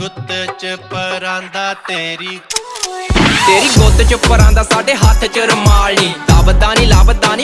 ਗੁੱਤ ਚ ਪਰਾਂਦਾ ਤੇਰੀ। ਤੇਰੀ ਗੁੱਤ ਚ ਪਰਾਂਦਾ ਸਾਡੇ ਹੱਥ ਚ ਰਮਾਲ ਨਹੀਂ ਦਬਦਾ ਨਹੀਂ ਲੱਭਦਾ